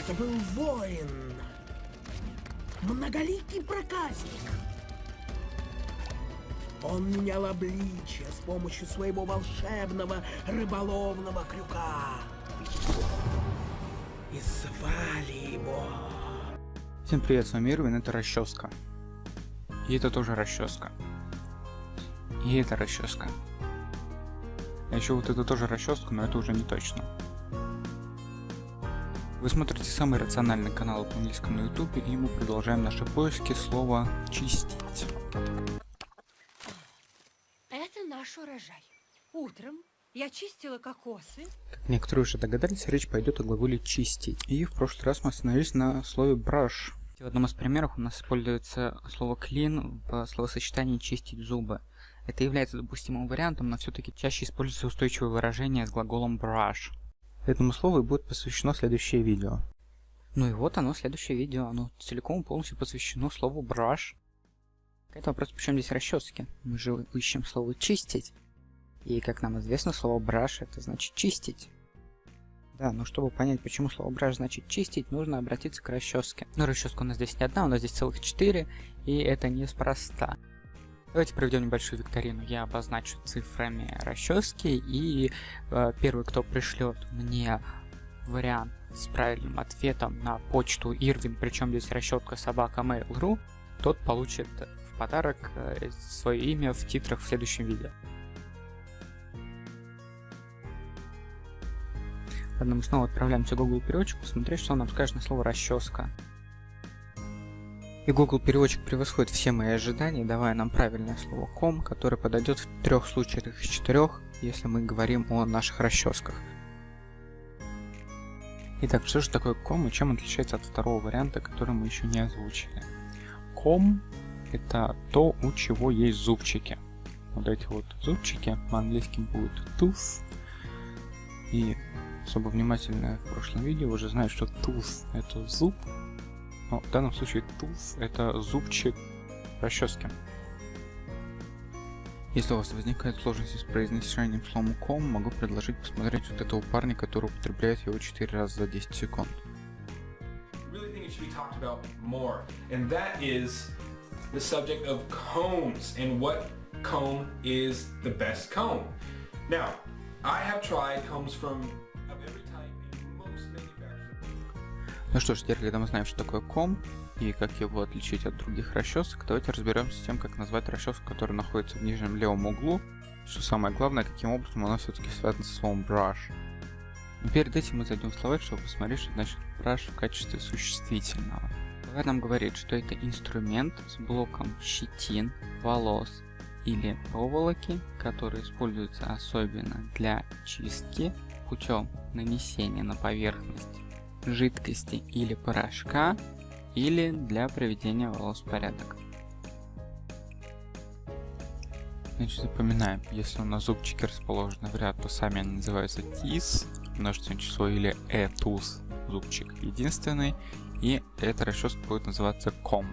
Это был воин. Многоликий проказник. Он менял обличие с помощью своего волшебного рыболовного крюка. И звали его... Всем привет, с вами Ирвин, это расческа. И это тоже расческа. И это расческа. А еще вот это тоже расческа, но это уже не точно. Вы смотрите самый рациональный канал по английскому на ютубе, и мы продолжаем наши поиски слова «чистить». Это наш урожай. Утром я чистила кокосы. Как некоторые уже догадались, речь пойдет о глаголе «чистить». И в прошлый раз мы остановились на слове «brush». В одном из примеров у нас используется слово clean в словосочетании «чистить зубы». Это является допустимым вариантом, но все-таки чаще используется устойчивое выражение с глаголом brush. Этому слову и будет посвящено следующее видео. Ну и вот оно, следующее видео. Оно целиком и полностью посвящено слову brush. Это вопрос, причем здесь расчески. Мы же ищем слово чистить. И как нам известно, слово brush это значит чистить. Да, но чтобы понять, почему слово brush значит чистить, нужно обратиться к расческе. Но расческа у нас здесь не одна, у нас здесь целых четыре, и это неспроста. Давайте проведем небольшую викторину. Я обозначу цифрами расчески, и э, первый, кто пришлет мне вариант с правильным ответом на почту Ирвин, причем здесь расчетка собака Mail.ru, тот получит в подарок э, свое имя в титрах в следующем видео. Ладно, мы снова отправляемся в Google переводчик, посмотреть, что он нам скажет на слово расческа. И Google переводчик превосходит все мои ожидания, давая нам правильное слово com, которое подойдет в трех случаях из четырех, если мы говорим о наших расческах. Итак, что же такое com и чем отличается от второго варианта, который мы еще не озвучили? Com это то, у чего есть зубчики. Вот эти вот зубчики по-английски будут tooth. И особо внимательно в прошлом видео уже знают, что tooth это зуб, но в данном случае tooth это зубчик расчески. Если у вас возникает сложности с произношением слова com, могу предложить посмотреть вот этого парня, который употребляет его 4 раза за 10 секунд. and that is the subject of combs and what comb is the best comb. Now, I have tried combs from Ну что ж, теперь, когда мы знаем, что такое ком и как его отличить от других расчесок, давайте разберемся с тем, как назвать расческу, которая находится в нижнем левом углу, что самое главное, каким образом она все-таки связана со словом brush. Но перед этим мы зайдем в словарь, чтобы посмотреть, что значит brush в качестве существительного. Словарь нам говорит, что это инструмент с блоком щетин, волос или проволоки, который используется особенно для чистки путем нанесения на поверхность жидкости или порошка, или для приведения волос в порядок. Значит, запоминаем, если у нас зубчики расположены в ряд, то сами они называются тис, множественное число, или этус, зубчик единственный, и эта расческа будет называться ком.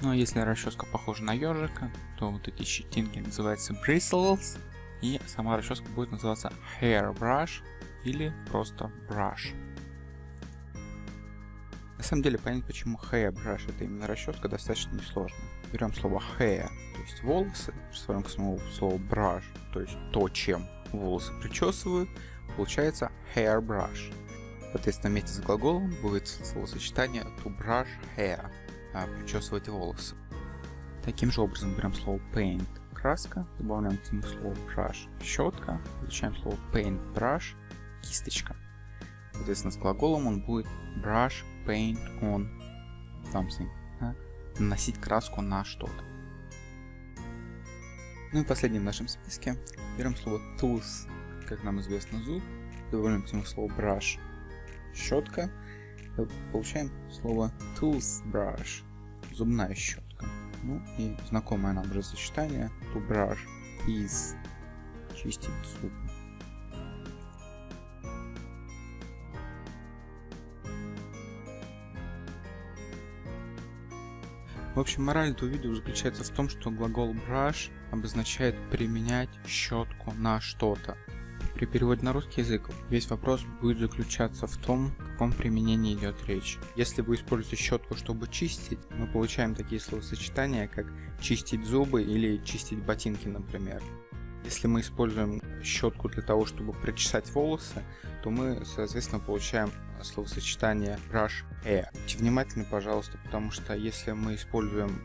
Ну а если расческа похожа на ежика, то вот эти щетинки называются bristles, и сама расческа будет называться Hairbrush или просто Brush. На самом деле понять, почему Hairbrush это именно расческа, достаточно несложно. Берем слово hair, то есть волосы, присвоим к самому слову brush, то есть то, чем волосы причесывают, получается hairbrush. Соответственно, вместе с глаголом будет словосочетание to brush hair, а причесывать волосы. Таким же образом берем слово paint, краска, добавляем к нему слово brush, щетка, получаем слово paint brush, кисточка. Соответственно, с глаголом он будет brush paint on something, да? наносить краску на что-то. Ну и последним в нашем списке берем слово tooth, как нам известно зуб, добавляем к нему слово brush, щетка, получаем слово toothbrush, зубная щетка. Ну и знакомое нам уже сочетание to brush is чистить зубы. В общем, мораль этого видео заключается в том, что глагол brush обозначает применять щетку на что-то. При переводе на русский язык весь вопрос будет заключаться в том, о каком применении идет речь. Если вы используете щетку, чтобы чистить, мы получаем такие словосочетания, как чистить зубы или чистить ботинки, например. Если мы используем щетку для того, чтобы причесать волосы, то мы, соответственно, получаем словосочетание brush hair. Будьте внимательны, пожалуйста, потому что если мы используем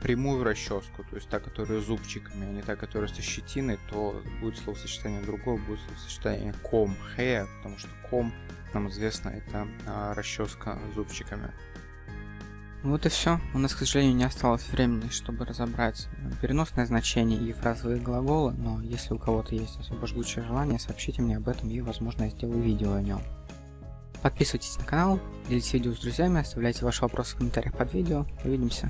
прямую расческу, то есть та, которая с зубчиками, а не та, которая со щетиной, то будет словосочетание другое, будет словосочетание comb hair, потому что comb, нам известно, это а, расческа зубчиками. Вот и все. У нас, к сожалению, не осталось времени, чтобы разобрать переносное значение и фразовые глаголы, но если у кого-то есть особо жгучее желание, сообщите мне об этом и, возможно, я сделаю видео о нем. Подписывайтесь на канал, делитесь видео с друзьями, оставляйте ваши вопросы в комментариях под видео. Увидимся.